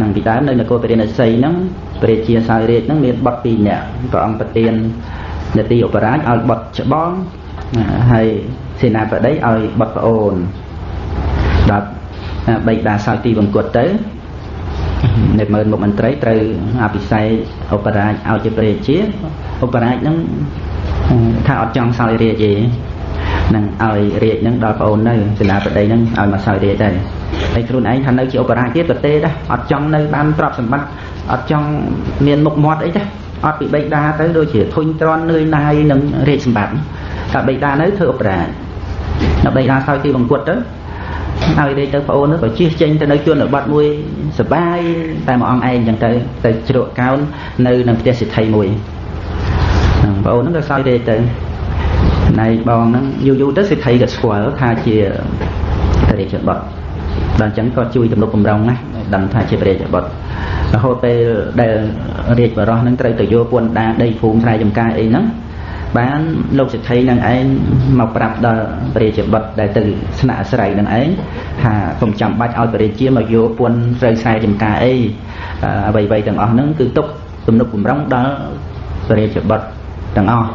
នឹងពីដើមនៅនគរពរិណសីហ្នឹងព្រះជាសោយរាជហ្នឹងមានបុត្រពីរនាក់ព្រះអង្គប្រទាននទីឧបរាជឲ្យបុត្រច្បងហើយសេនាបតីឲ្យបុត្រប្អូនដល់បេកដាសោយទីបង្គត់ទៅនៅមើលមុខមន្ត្រីត្រូវអភិសេកឧបរាជឲ្យជាព្រះជាឧបរាជហ្នឹងថាអត់ចង់សោយរាជទេនឹងឲ្យរាជនឹងដល់ប្អូននៅសេនាបតីនឹងឲ្យមកសោយរាជទៅ ហើយខ្លួនឯងថានៅជាឧបរាជទៀតប្រទេដែរអត់ចង់នៅបានទ្រព្យសម្បត្តិអត់ចង់មានមុខមាត់អីទេអត់ពីបេដាទៅដូចជាធុញទ្រាន់នឿយណាយនឹងរាជសម្បត្តិតែបេដានៅធ្វើឧបរាជដល់បេដាសោយទីបង្គត់ទៅហើយរាជទៅប្អូននោះក៏ជិះចេញទៅនៅជនបទមួយសបាយតែមួយអង្គឯងចឹងទៅទៅជ្រក់កោននៅនឹងផ្ទះសិទ្ធិមួយប្អូនហ្នឹងក៏សោយរាជទៅណៃបងហ្នឹងយូរយូរទៅសិទ្ធិក៏ស្គាល់ថាជាព្រះរាជបុត្រ ដល់អញ្ចឹងក៏ជួយទំនុកបំរុងណាដឹងថាជាព្រះរាជបុត្ររហូតពេលដែលរាជបរោះនឹងត្រូវទៅយកពន្ធដាដីភូមិស្រែចម្ការអីហ្នឹងបានលោកសិទ្ធិនឹងឯងមកប្រាប់ដល់ព្រះរាជបុត្រដែលទៅស្នាក់អាស្រ័យនឹងឯងថាកុំចាំបាច់ឲ្យព្រះរាជាមកយកពន្ធស្រូវខ្សែចម្ការអីអ្វីៗទាំងអស់ហ្នឹងគឺទុកទំនុកបំរុងដល់ព្រះរាជបុត្រទាំងអស់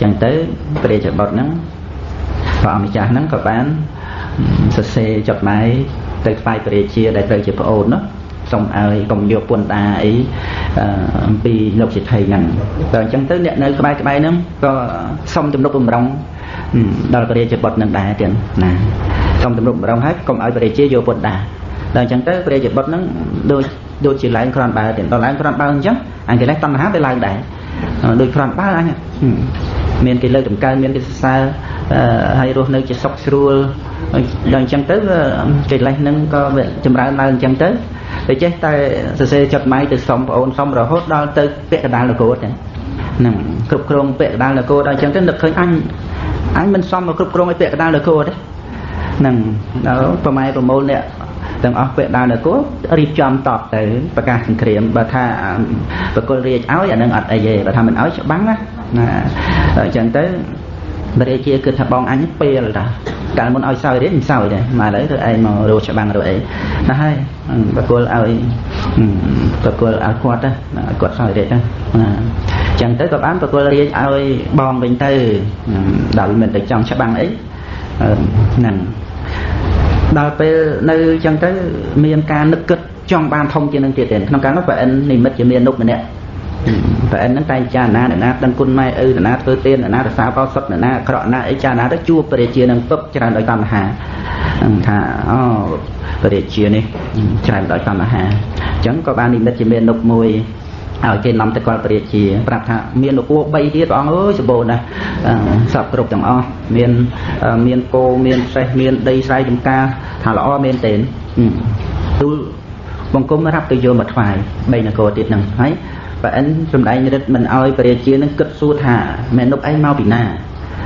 ចឹងទៅព្រះរាជបុត្រហ្នឹងព្រះអម្ចាស់ហ្នឹងក៏បានសរសេរចុតម៉ាយ ទៅថ្វាយព្រះរាជាដែលត្រូវជាប្អូននោះសូមឲ្យកុំយកពន្ធដាអីអំពីលោកសិទ្ធិហ្នឹងតែអញ្ចឹងទៅអ្នកនៅក្បែរក្បែរហ្នឹងក៏សុំទំនុកបំរុងដល់ព្រះរាជបុត្រនឹងដែរទៀតណាសុំទំនុកបំរុងហើយកុំឲ្យព្រះរាជាយកពន្ធដាដល់អញ្ចឹងទៅព្រះរាជបុត្រហ្នឹងដូចដូចជាឡើងក្រាន់បើទៀតដល់ឡើងក្រាន់បើអញ្ចឹងអញកិលេសតណ្ហាទៅឡើងដែរដូចក្រាន់បើអញមានគេលើកតម្កើងមានគេសរសើរ ហើយរស់នៅជាសុខស្រួលដល់អញ្ចឹងទៅកិលេសហ្នឹងក៏ចម្រើនឡើងអញ្ចឹងទៅតែចេះតែសរសេរចុតម៉ៃទៅសុំប្អូនសុំរហូតដល់ទៅពាក់កដាលនគរហ្នឹងហ្នឹងគ្រប់គ្រងពាក់កដាលនគរដល់អញ្ចឹងទៅនឹកឃើញអញអញមិនសមមកគ្រប់គ្រងឲ្យពាក់កដាលនគរទេហ្នឹងដល់ប្រម៉ែប្រមូលអ្នកទាំងអស់ពាក់ដាលនគររៀបចំតបទៅប្រកាសសង្គ្រាមបើថាបកុលរាជឲ្យអានឹងអត់អីទេបើថាមិនឲ្យច្បាំងណាណាអញ្ចឹងទៅ បរិជាគិតថាបងអញពេលតាកាលមុនឲ្យសោយរៀនមិនសោយដែរមកឥឡូវទៅឯងមករកច្បាំងរកអីណាហើយបកគលឲ្យបកគលឲ្យគាត់ទៅគាត់សោយរៀនទៅណាចឹងទៅក៏បានបកគលរៀនឲ្យបងវិញទៅដល់មិនទៅចង់ច្បាំងអីហ្នឹងដល់ពេលនៅចឹងទៅមានការនឹកគិតចង់បានធំជាងនឹងទៀតទេក្នុងកាលនោះប្រអិននិមិត្តជាមាននុកម្នាក់ ប្រអិនហ្នឹងតែចារណាអ្នកណាដឹងគុណម៉ែឪអ្នកណាធ្វើទានអ្នកណារសាកោសុតអ្នកណាអាក្រក់ណាអីចារណាទៅជួបព្រះរាជានឹងពឹបច្រើនដោយតណ្ហាថាអូព្រះរាជានេះច្រើនដោយតណ្ហាអញ្ចឹងក៏បាននិមិត្តជាមាននុកមួយឲ្យគេនាំទៅគាត់ព្រះរាជាប្រាប់ថាមាននគរ3ទៀតព្រះអង្គអើយសម្បូរណាស់សពគ្រប់ទាំងអស់មានមានគោមានសេះមានដីស្រែចម្ការថាល្អមែនទេទូលបង្គំរាប់ទៅយកមកថ្វាយ3នគរទៀតហ្នឹងហើយ ប្រអិនសំដែងរិទ្ធមិនអោយព្រះរាជានឹងគិតសួរថាមេនុបឯងមកពីណា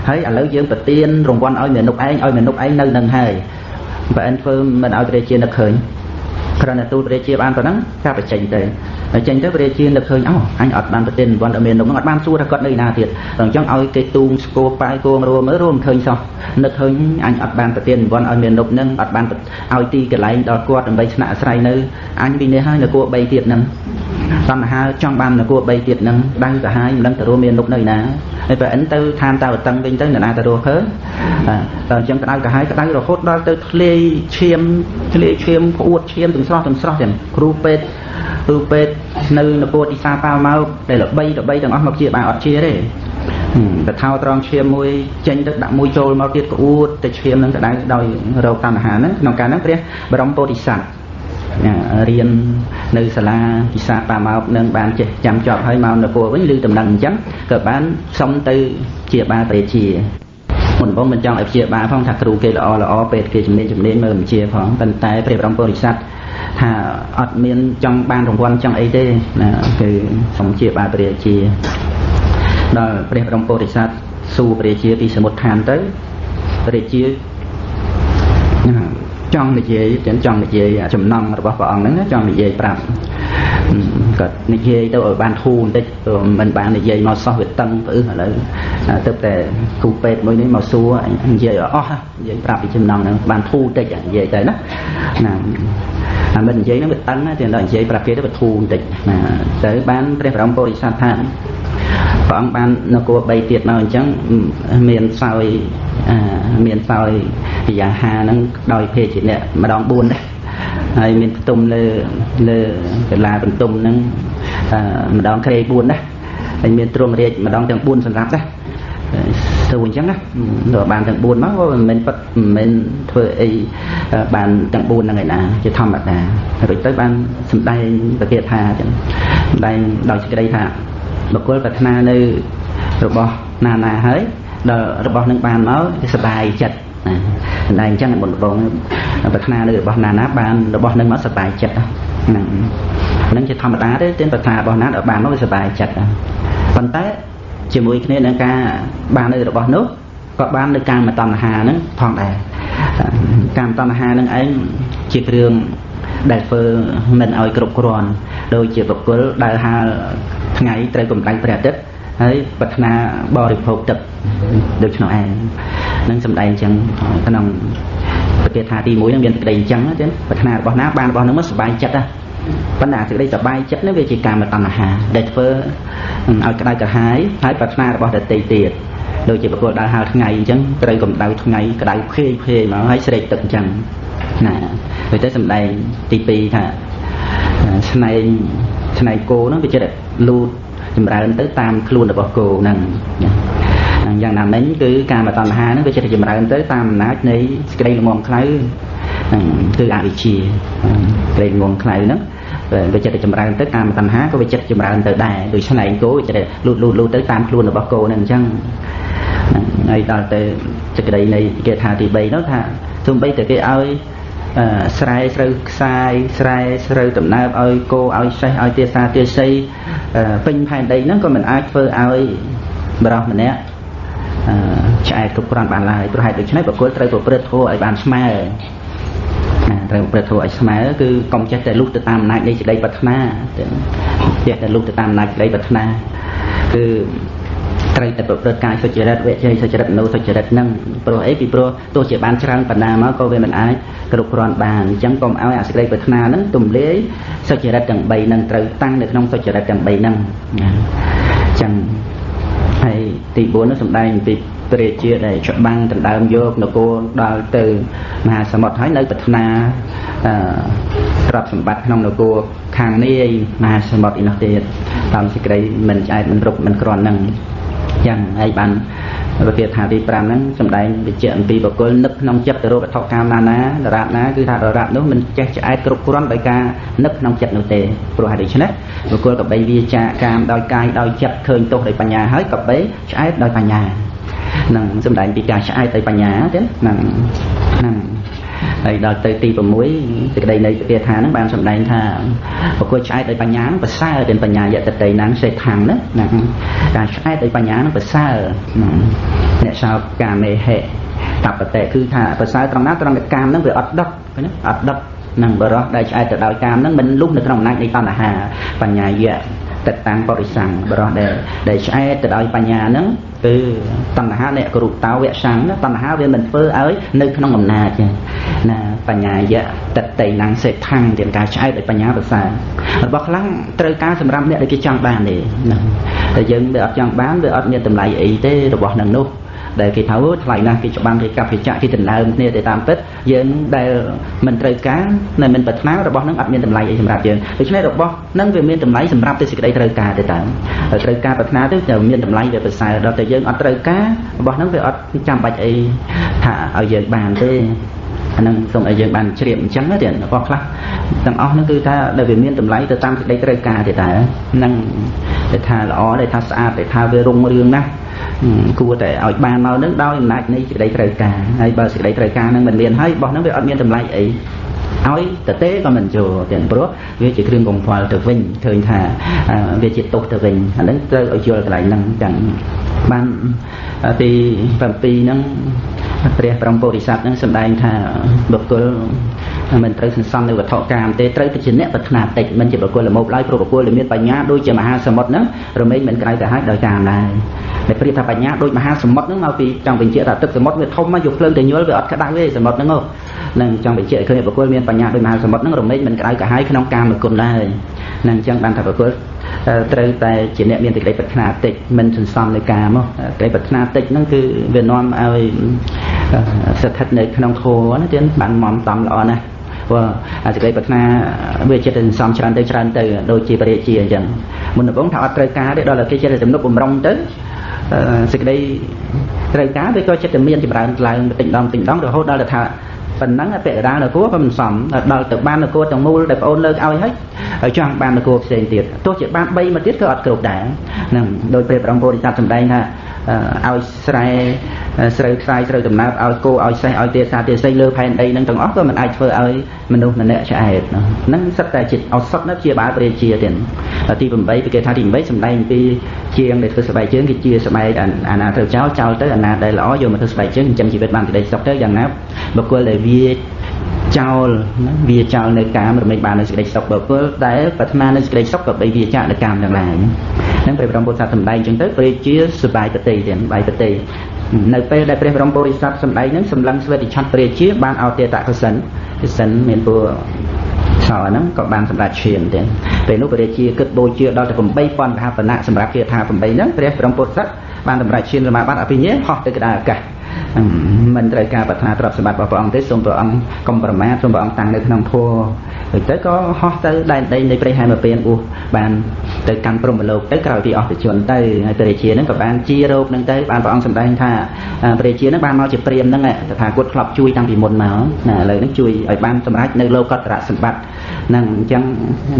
ហើយឥឡូវយើងប្រទៀនរង្វាន់ឲ្យមេនុបឯងឲ្យមេនុបឯងនៅនឹងហើយប្រអិនធ្វើមិនឲ្យព្រះរាជានឹកឃើញគ្រាន់តែទូលព្រះរាជាបានប៉ុណ្ណឹងចាប់បញ្ចេញទៅចេញទៅព្រះរាជានឹកឃើញអូអញអត់បានប្រទៀនរង្វាន់ដល់មេនុបនឹងអត់បានសួរថាគាត់នៅណាទៀតដល់អញ្ចឹងឲ្យគេទូងស្គរប៉ាយគួងរួមមើលរួមឃើញសោះនឹកឃើញអញអត់បានប្រទៀនរង្វាន់ឲ្យមេនុបនឹងអត់បានឲ្យទីកន្លែងដល់គាត់ដើម្បីស្នាក់អាស្រ័យនៅអញពីនេះហើយនគរ3ទៀតនឹង តណ្ហាចង់បាននគរ3ទៀតនឹងដៅទៅហើយមិនដឹងទៅរួមមាននុកនៅណាហើយបើអិនទៅឋានតាវតឹងវិញទៅនរណាទៅរស់ឃើញតែអញ្ចឹងក្តៅកាហាយក្តៅរហូតដល់ទៅធ្លាយឈាមធ្លាយឈាមក្អួតឈាមទាំងស្រស់ទាំងស្រស់ចឹងគ្រូពេទ្យគ្រូពេទ្យនៅនគរទីសាប៉ាមកដែលល្បីល្បីទាំងអស់មកជាបានអត់ជាទេតែថោត្រង់ឈាមមួយចេញទៅដាក់មួយចូលមកទៀតក្អួតទៅឈាមនឹងក្តៅដោយរោគតណ្ហាហ្នឹងក្នុងការហ្នឹងព្រះបរមពោធិសត្វ រៀននៅសាលាពិសាបាមកនឹងបានចេះចាំជាប់ហើយមកនគរវិញឬដំណឹងអញ្ចឹងក៏បានសុំទៅជាបាលព្រះជាមុនបងមិនចង់ឲ្យព្យាបាលផងថាគ្រូគេល្អល្អពេទ្យគេជំនាញជំនាញមើលបញ្ជាផងប៉ុន្តែព្រះបរមពុរិស័ទថាអត់មានចង់បានរង្វាន់ចង់អីទេណាគឺសុំជាបាលព្រះជាដល់ព្រះបរមពុរិស័ទសួរព្រះជាពីសមុទ្រឋានទៅព្រះជា ចង់និយាយទាំងចង់និយាយចំណងរបស់ព្រះអង្គហ្នឹងចង់និយាយប្រាប់ក៏និយាយទៅឲ្យបានធូរបន្តិចមិនបាននិយាយមកសោះវាតឹងផ្អឹសឥឡូវទៅតែគ្រូពេទ្យមួយនេះមកសួរនិយាយអស់និយាយប្រាប់ពីចំណងហ្នឹងបានធូរតិចនិយាយទៅណាណាអាមិននិយាយហ្នឹងវាតឹងណាតែដល់និយាយប្រាប់គេទៅវាធូរបន្តិចណាទៅបានព្រះបរមពុរិស័ទថាព្រះអង្គបាននគរ3ទៀតមកអញ្ចឹងមានសោយ មានសោយពិយាហាហ្នឹងដោយភេជាអ្នកម្ដង4ដែរហើយមានផ្ទុំលើលើកលាបន្ទុំហ្នឹងម្ដងក្រេ4ដែរហើយមានទ្រង់រាជម្ដងទាំង4សម្រាប់ដែរទៅអញ្ចឹងណាទៅបានទាំង4មកក៏មិនមែនប៉ិតមិនមែនធ្វើអីបានទាំង4ហ្នឹងឯណាជាធម្មតារួចទៅបានសម្ដែងប្រកាសថាអញ្ចឹងសម្ដែងដោយសេចក្តីថាបុគ្គលប្រាថ្នានៅរបស់ណាណាហើយ ដល់របស់នឹងបានមកវាសบายចិត្តណាសម្ដែងអញ្ចឹងបងបងប្រាថ្នានៅរបស់ណាណាបានរបស់នឹងមកសบายចិត្តហ្នឹងហ្នឹងជាធម្មតាទេទានប្រាថ្នារបស់ណាដល់បានមកវាសบายចិត្តប៉ុន្តែជាមួយគ្នានឹងការបាននៅរបស់នោះក៏បាននៅកាមតណ្ហាហ្នឹងផងដែរកាមតណ្ហាហ្នឹងឯងជាគ្រឿងដែលធ្វើមិនឲ្យគ្រប់គ្រាន់ដូចជាបុគ្គលដើរហើរថ្ងៃត្រូវកម្ដៅព្រះអាទិត្យ ហើយប្រាថ្នាបរិភោគទឹកដូច្នោះឯងនឹងសម្ដែងអញ្ចឹងក្នុងប្រកាសថាទី1នឹងមានសេចក្តីអញ្ចឹងចឹងប្រាថ្នារបស់ណាបានរបស់នឹងមកសុបាយចិត្តណាប៉ុន្តែសេចក្តីសុបាយចិត្តនេះវាជាកាមតណ្ហាដែលធ្វើឲ្យក្តៅក្រហាយហើយប្រាថ្នារបស់ដតីទៀតដូចជាប្រគល់ដើរហើរថ្ងៃអញ្ចឹងត្រូវកម្ដៅថ្ងៃក្តៅភេយភេយមកហើយស្រេកទឹកអញ្ចឹងណាដូចទៅសំដែងទី2ថាស្នែងស្នែងគោហ្នឹងវាចិត្តលូត ចម្រើនទៅតាមខ្លួនរបស់គោហ្នឹងយ៉ាងណាមិញគឺការមតណ្ហាហ្នឹងវាចិត្តចម្រើនទៅតាមអំណាចនៃសេចក្តីល្ងងខ្លៅគឺអវិជ្ជាក្តីល្ងងខ្លៅហ្នឹងវាចិត្តចម្រើនទៅតាមតណ្ហាក៏វាចិត្តចម្រើនទៅដែរដូចស្នែងគោចិត្តលូតលូតលូតទៅតាមខ្លួនរបស់គោហ្នឹងអញ្ចឹងហើយដល់ទៅសេចក្តីនៃគេថាទី3នោះថាទោះបីតែគេឲ្យ ស្រែស្រូវខ្សាយស្រែស្រូវដំណើបឲ្យគោឲ្យសេះឲ្យទាសាទាស័យពេញផែនដីហ្នឹងក៏មិនអាចធ្វើឲ្យបរោះម្នាក់ឆ្អែតគ្រប់គ្រាន់បានឡើយព្រោះហេតុដូច្នេះបុគ្គលត្រូវប្រព្រឹត្តធម៌ឲ្យបានស្មើណាត្រូវប្រព្រឹត្តធម៌ឲ្យស្មើគឺកុំចេះតែលុះទៅតាមអំណាចនៃសេចក្តីប្រាថ្នាចេះតែលុះទៅតាមអំណាចសេចក្តីប្រាថ្នាគឺ ត្រូវតែប្រព្រឹត្តកាយសុចរិតវិជ័យសុចរិតនៅសុចរិតនឹងព្រោះអីពីព្រោះទោះជាបានច្រើនបណ្ណាមកក៏វាមិនអាចគ្រប់គ្រាន់បានអញ្ចឹងកុំឲ្យអាសេចក្តីប្រាថ្នានឹងទំលាយសុចរិតទាំង3នឹងត្រូវតាំងនៅក្នុងសុចរិតទាំង3នឹងអញ្ចឹងហើយទី4នោះសំដែងពីព្រះជាដែលច្បាំងដណ្ដើមយកនគរដល់ទៅមហាសមុទ្រហើយនៅប្រាថ្នាអឺទ្រព្យសម្បត្តិក្នុងនគរខាងនេះមហាសមុទ្រឯនោះទៀតតាមសេចក្តីមិនឆ្អែតមិនរុកមិនក្រាន់នឹង យ៉ាងហើយបានវិទ្យាថាទី5ហ្នឹងសំដែងវិជ្ជាអំពីបកុលនឹកក្នុងចិត្តទៅរកវត្ថុកាមណាណាដរាបណាគឺថាដរាបនោះមិនចេះឆ្អែតគ្រប់គ្រាន់ដោយការនឹកក្នុងចិត្តនោះទេព្រោះហេតុដូច្នេះបកុលកបីវាចាកាមដោយកាយដោយចិត្តឃើញទោសដោយបញ្ញាហើយកបីឆ្អែតដោយបញ្ញានឹងសំដែងពីការឆ្អែតដោយបញ្ញាទេហ្នឹងហ្នឹង ហើយដល់ទៅទី6សេចក្តីនៃពាក្យថាហ្នឹងបានសម្ដែងថាបុគ្គលឆ្អែតដោយបញ្ញាហ្នឹងប្រសើរទាំងបញ្ញាយតតិណាំងសេដ្ឋាំងណាណាការឆ្អែតដោយបញ្ញាហ្នឹងប្រសើរអ្នកសោកាមេហេតបតេគឺថាប្រសើរត្រង់ណាត្រង់កាមហ្នឹងវាអត់ដុតណាអត់ដុតនឹងបរោះដែលឆ្អែតទៅដោយកាមហ្នឹងមិនលុះនៅក្នុងអំណាចនៃតណ្ហាបញ្ញាយៈ តតាំងបរិសੰងបរោះដែលដែលឆ្អែតទៅដោយបញ្ញាហ្នឹងគឺតណ្ហាអ្នកគរុតោវៈសੰងតណ្ហាវាមិនធ្វើឲ្យនៅក្នុងអំណាចណាបញ្ញាយៈតតេណាំងសេដ្ឋាំងទាំងការឆ្អែតដោយបញ្ញាប្រសើររបស់ខ្លាំងត្រូវការសម្រាប់អ្នកដែលគេចង់បានទេណាតែយើងវាអត់ចង់បានវាអត់មានតម្លៃអីទេរបស់នឹងនោះ ដែលគេថាថ្លៃណាស់គេច្បាំងគេកាប់គេចាក់គេដណ្ដើមគ្នាទៅតាមពិតយើងដែលមិនត្រូវការនៅមិនប្រាថ្នារបស់នឹងអត់មានតម្លៃអីសម្រាប់យើងដូច្នេះរបស់នឹងវាមានតម្លៃសម្រាប់ទៅសេចក្តីត្រូវការទៅតាមត្រូវការប្រាថ្នាទៅតែមានតម្លៃវាប្រសើរដល់តែយើងអត់ត្រូវការរបស់នឹងវាអត់ចាំបាច់អីថាឲ្យយើងបានទេអានឹងសូមឲ្យយើងបានជ្រាបអញ្ចឹងទេរបស់ខ្លះទាំងអស់ហ្នឹងគឺថាដែលវាមានតម្លៃទៅតាមសេចក្តីត្រូវការទេតើហ្នឹងដែលថាល្អដែលថាស្អាតដែលថាវារុងរឿងណាស់ គួរតែឲ្យបានមកនឹងដោយអំណាចនៃសេចក្តីត្រូវការហើយបើសេចក្តីត្រូវការនឹងមិនមានហើយរបស់នឹងវាអត់មានតម្លៃអីឲ្យតទេក៏មិនចូលទាំងព្រោះវាជាគ្រឿងកង្វល់ទៅវិញឃើញថាវាជាទោសទៅវិញអានឹងត្រូវឲ្យយល់កន្លែងហ្នឹងចឹងបានទី7ហ្នឹងព្រះបរមពុរិស័ទហ្នឹងសម្ដែងថាបុគ្គលមិនត្រូវសន្សំនៅវត្ថុកាមទេត្រូវតែជាអ្នកប្រាថ្នាតិចមិនជាបុគ្គលល្មោបឡើយព្រោះបុគ្គលដែលមានបញ្ញាដូចជាមហាសមុទ្រហ្នឹងរមែងមិនក្រៅទៅហើយដោយកាមដែរដែ លប្រៀបថាបញ្ញាដូចមហាសមុទ្រហ្នឹងមកពីចង់បញ្ជាក់ថាទឹកសមុទ្រវាធំមកយកភ្លើងទៅញល់វាអត់ក្តៅទេសមុទ្រហ្នឹងនឹងចង់បញ្ជាក់ឃើញបុគ្គលមានបញ្ញាដូចមហាសមុទ្រហ្នឹងរមែងមិនក្តៅកាហាយក្នុងកាមគុណដែរនឹងអញ្ចឹងបានថាបុគ្គលត្រូវតែជាអ្នកមានសេចក្តីប្រាថ្នាតិចមិនសន្សំនៅកាមសេចក្តីប្រាថ្នាតិចហ្នឹងគឺវានាំឲ្យស្ថិតនៅក្នុងធម៌ណាទៀតបានមមតំល្អណាស់ព្រោះអាសេចក្តីប្រាថ្នាវាចិត្តសន្សំច្រើនទៅច្រើនទៅដូចជាបរិជាអញ្ចឹងមុនដំបូងថាអត់ត្រូវការទេដល់តែគេចិត្តទំនុកបំរុងទៅ សេចក្តីត្រូវការវាក៏ចិត្តតែមានចម្រើនឡើងបន្តិចម្ដងបន្តិចម្ដងរហូតដល់ទៅថាប៉ុណ្ណឹងពាក្យដានគួរក៏មិនសមដល់ទៅបានគួរទាំងមូលដែលប្អូនលើកឲ្យហើយចង់បានគួរផ្សេងទៀតទោះជាបាន3មកទៀតក៏អត់គ្រប់ដែរហ្នឹងដោយព្រះបរមពុរិស័ទសម្ដែងថា ឲ្យស្រែស្រូវខ្សាយស្រូវដំណើបឲ្យគោឲ្យសេះឲ្យទេសាទេសីលើផែនដីនឹងទាំងអស់ក៏មិនអាចធ្វើឲ្យមនុស្សម្នាក់ឆ្អែតហ្នឹងសិតតែជាឱសថនៅជាបាលព្រះជាទៀតទី8គេថាទី8សម្ដែងពីជាងដែលធ្វើស្បែកជើងគឺជាស្បែកអាណាត្រូវចោលចោលទៅអាណាដែលល្អយកមកធ្វើស្បែកជើងចិញ្ចឹមជីវិតបានក្តីសុខទៅយ៉ាងណាបុគ្គលដែលវា ចោលវាចោលនៅកាមរមែងបាននៅសេចក្តីសុខបុគ្គលដែលប្រាថ្នានៅសេចក្តីសុខក៏បីវាចាកនៅកាមទាំងឡាយហ្នឹងព្រះបរមពុទ្ធសាសសម្ដែងចឹងទៅព្រះជាសបាយបតិទៀតបាយបតិនៅពេលដែលព្រះបរមពុរិស័ទសម្ដែងហ្នឹងសម្លឹងស្វេតិឆ័ត្រព្រះជាបានអោទេតកសិនកសិនមានពូសល់ហ្នឹងក៏បានសម្រាប់ឈាមទៀតពេលនោះព្រះជាគិតបូជាដល់ទៅ8ប៉ុនហបណៈសម្រាប់គាថា8ហ្នឹងព្រះបរមពុទ្ធសាសបានសម្រាប់ឈាមសមាបត្តិអភិញ្ញាហោះទៅក្តារអាកាស មិនត្រូវការប្រាថ្នាទ្រព្យសម្បត្តិរបស់ព្រះអង្គទេសូមព្រះអង្គកុំប្រមាទសូមព្រះអង្គតាំងនៅក្នុងធម៌រួចទៅក៏ហោះទៅដែនដីនៃព្រៃហែមពៀនអ៊ូបានទៅកាន់ព្រំលោកទៅក្រោយពីអស់ទៅជនទៅហើយព្រះរាជានឹងក៏បានជារោគនឹងទៅបានព្រះអង្គសម្ដែងថាព្រះរាជានឹងបានមកជាព្រាមនឹងតថាគតធ្លាប់ជួយតាំងពីមុនមកណាឥឡូវនឹងជួយឲ្យបានសម្រេចនៅលោកតរៈសម្បត្តិនឹងអញ្ចឹង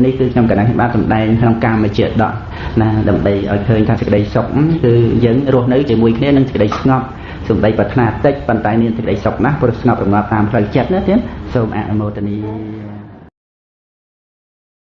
នេះគឺខ្ញុំកណ្ដាលបានសម្ដែងក្នុងកាមជាដកណាដើម្បីឲ្យឃើញថាសេចក្តីសុខគឺយើងរស់នៅជាមួយគ្នានឹងសេចក្តីស្ងប់ សំដីប្រាថ្នាតិចប៉ុន្តែមានសេចក្តីសុខណាស់ព្រោះស្ងប់រងាប់តាមផ្លូវចិត្តណាទៀតសូមអនុមោទនា